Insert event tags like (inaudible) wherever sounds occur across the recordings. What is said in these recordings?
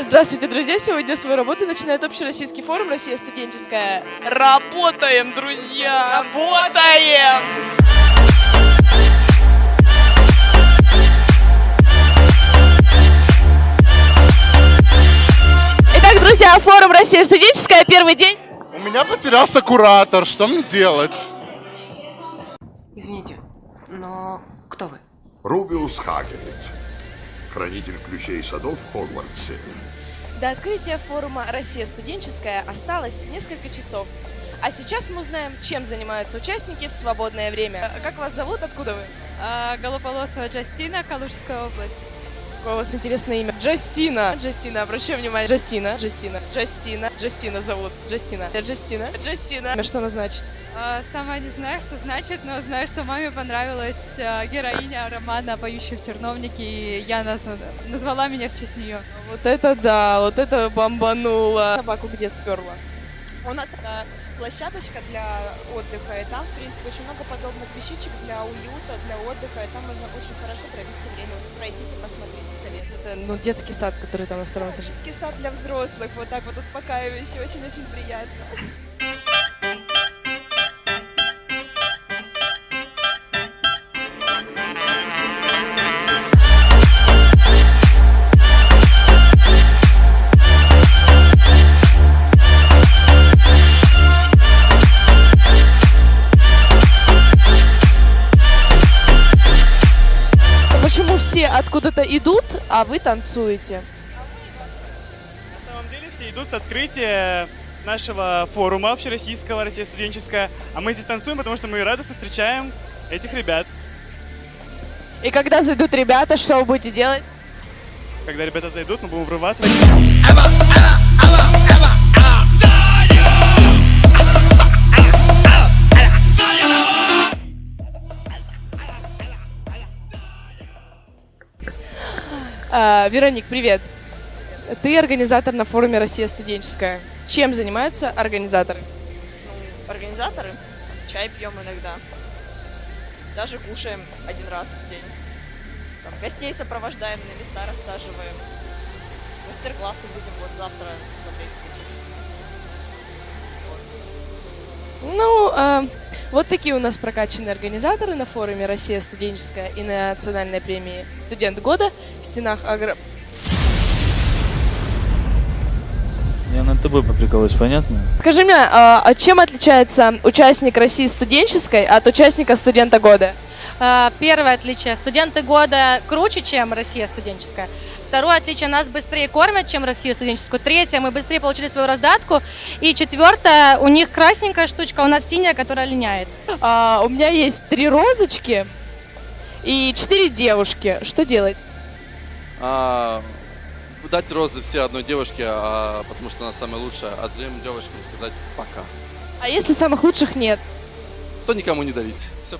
Здравствуйте, друзья! Сегодня свою работу начинает общероссийский форум «Россия студенческая». Работаем, друзья! Работаем! Итак, друзья, форум «Россия студенческая», первый день. У меня потерялся куратор, что мне делать? Извините, но кто вы? Рубиус Хагрид, хранитель ключей садов в Хогвартсе. До открытия форума «Россия студенческая» осталось несколько часов. А сейчас мы узнаем, чем занимаются участники в свободное время. А Как вас зовут? Откуда вы? А, Голополосова Джастина, Калужская область. Какое у вас интересное имя? Джастина. Джастина, обращаю внимание. Джастина. Джастина. Джастина. Джастина зовут. Джастина. Джастина. Джастина. Что она значит? А, Сама не знаю, что значит, но знаю, что маме понравилась а, героиня романа «Поющий в терновнике», и я назва- назвала меня в честь нее. Вот это да, вот это бомбануло. Собаку где сперла? У нас такая площадочка для отдыха, и там, в принципе, очень много подобных вещичек для уюта, для отдыха, и там можно очень хорошо провести время. Пройдите, посмотрите, советую. Это, ну, детский сад, который там на втором этаже. Детский сад для взрослых, вот так вот успокаивающе, очень-очень приятно. Все откуда-то идут, а вы танцуете? На самом деле все идут с открытия нашего форума общероссийского «Россия студенческая», а мы здесь танцуем, потому что мы радостно встречаем этих ребят. И когда зайдут ребята, что вы будете делать? Когда ребята зайдут, мы будем врываться. Вероник, привет. Ты организатор на форуме «Россия студенческая». Чем занимаются организаторы? Ну, организаторы, там, чай пьем иногда, даже кушаем один раз в день. Там, гостей сопровождаем, на места рассаживаем. Мастер-классы будем вот завтра смотреть, слушать. Ну, а, вот такие у нас прокачанные организаторы на форуме «Россия студенческая» и на национальной премии «Студент года» в стенах агро... Я над тобой поприкалываюсь, понятно? Скажи мне, а, а чем отличается участник России студенческой от участника студента года? А, Первое отличие. Студенты года круче, чем Россия студенческая. Второе отличие. Нас быстрее кормят, чем Россию студенческую. Третье. Мы быстрее получили свою раздатку. И четвертое. У них красненькая штучка, у нас синяя, которая линяет. А, у меня есть три розочки и четыре девушки. Что делать? А, дать розы все одной девушке, а, потому что она самая лучшая, а другим девушкам сказать пока. А если самых лучших нет? То никому не дарить. Все.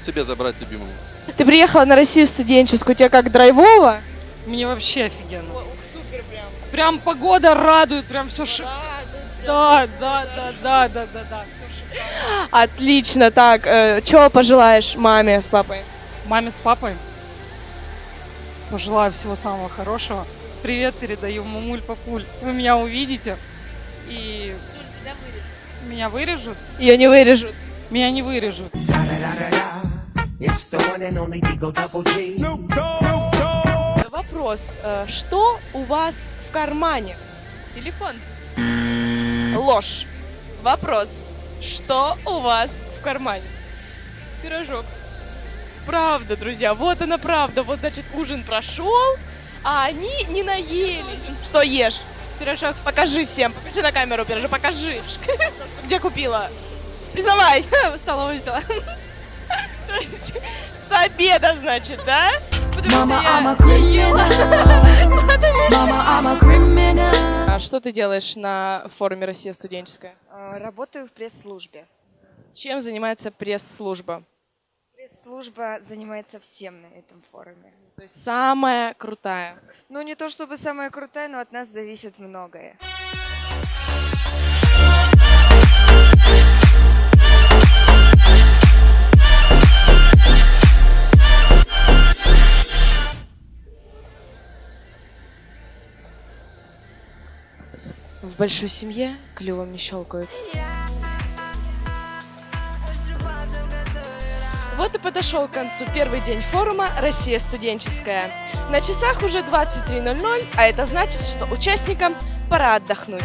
Себе забрать любимому. Ты приехала на Россию студенческую, у тебя как драйвово? Мне вообще офигенно. супер прям. Прям погода радует, прям все шик... Да, да, да, да, да, да, да, все шикарно. Отлично, так, что пожелаешь маме с папой? Маме с папой пожелаю всего самого хорошего. Привет передаю, мамуль, папуль. Вы меня увидите и меня вырежут. Ее не вырежут. Меня не вырежут. Вопрос, э, что у вас в кармане? Телефон. Ложь. Вопрос, что у вас в кармане? Пирожок. Правда, друзья, вот она правда. Вот, значит, ужин прошел, а они не наелись. Что ешь? Пирожок. Покажи всем. Покажи на камеру пирожок. Покажи. (laughs) Где купила? Признавайся. (laughs) В столовой взяла. (laughs) То есть с обеда, значит, да? Потому что я... А что ты делаешь на форуме «Россия студенческая»? Работаю в пресс-службе. Чем занимается пресс-служба? Пресс-служба занимается всем на этом форуме. То есть самая крутая. Ну, не то чтобы самая крутая, но от нас зависит многое. В большой семье клювом не щелкают. Вот и подошел к концу первый день форума «Россия студенческая». На часах уже 23.00, а это значит, что участникам пора отдохнуть.